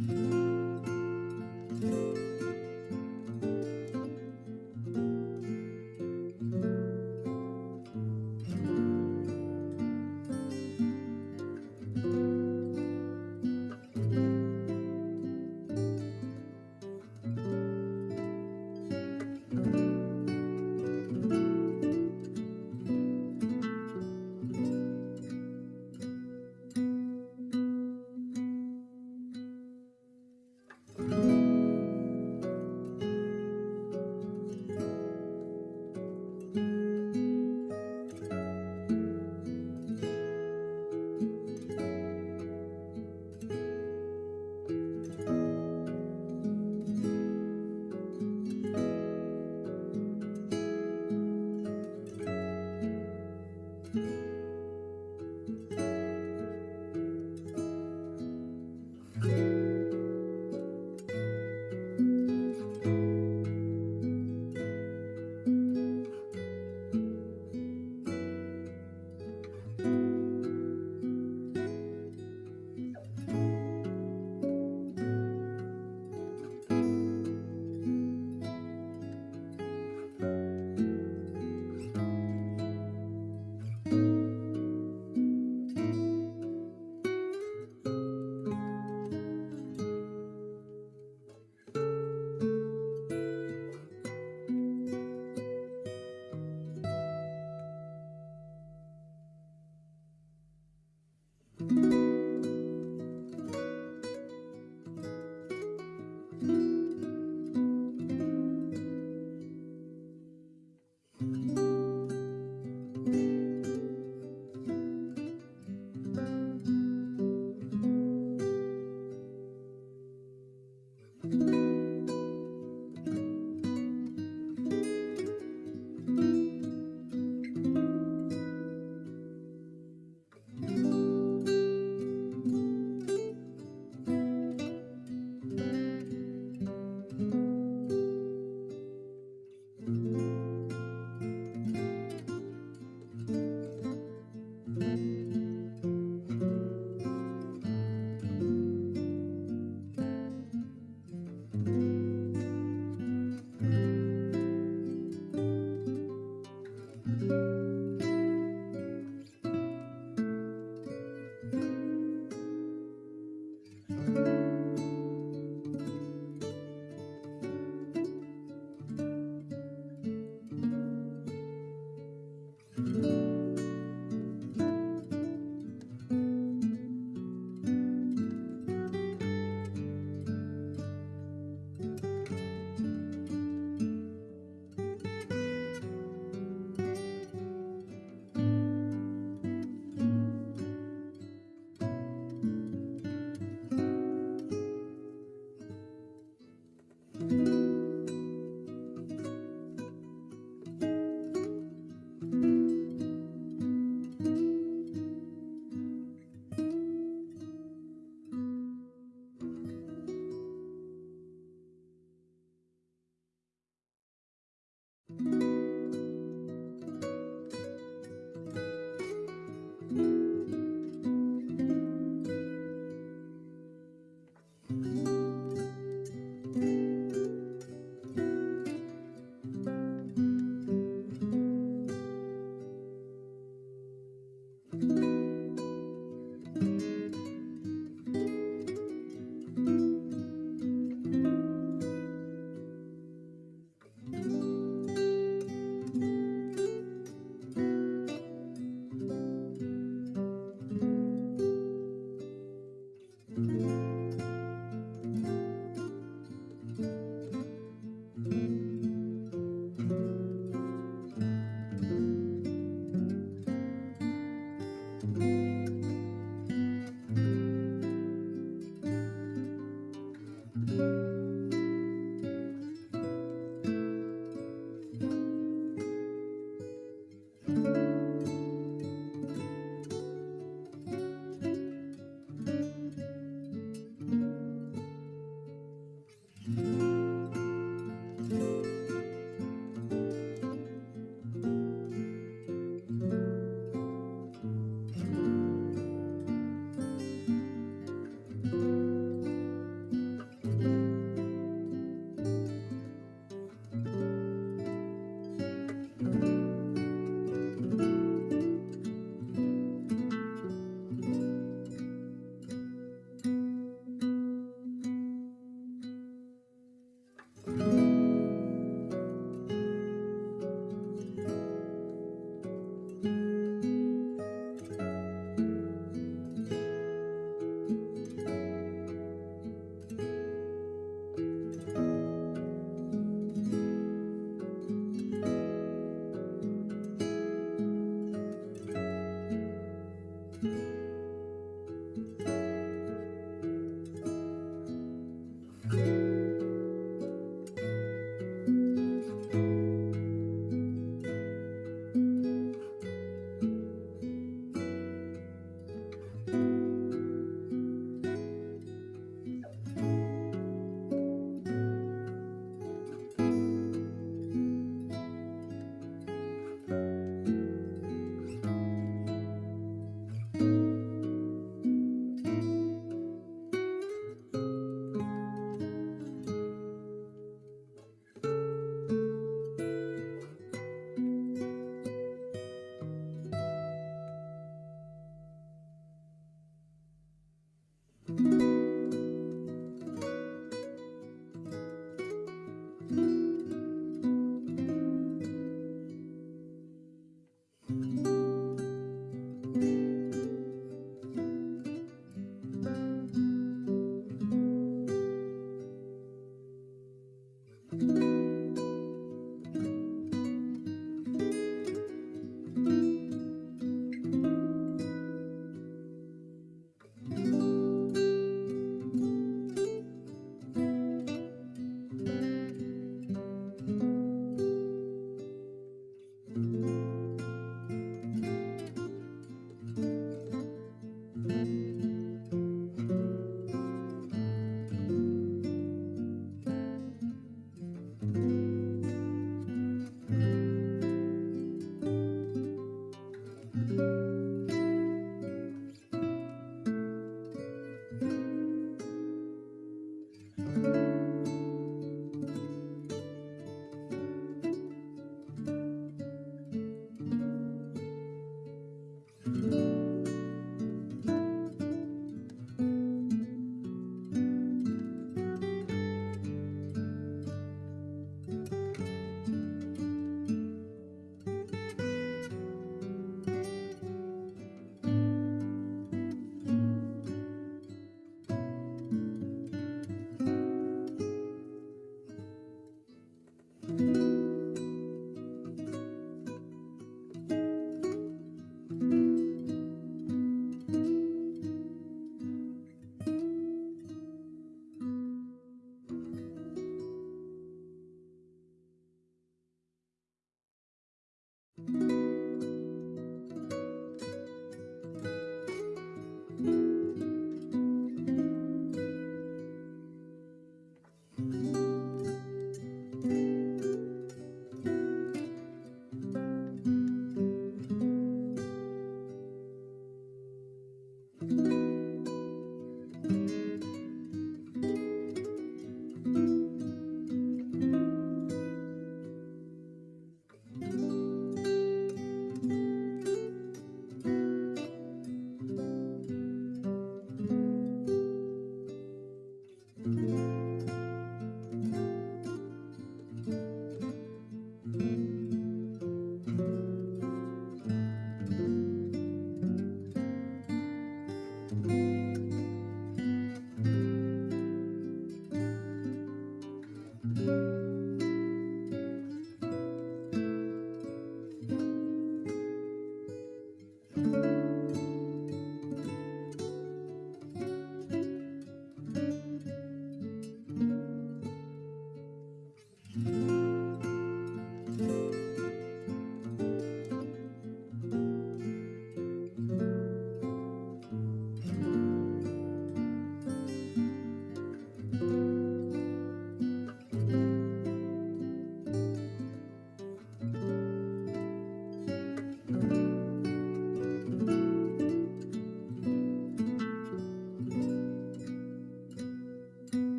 Mm-hmm.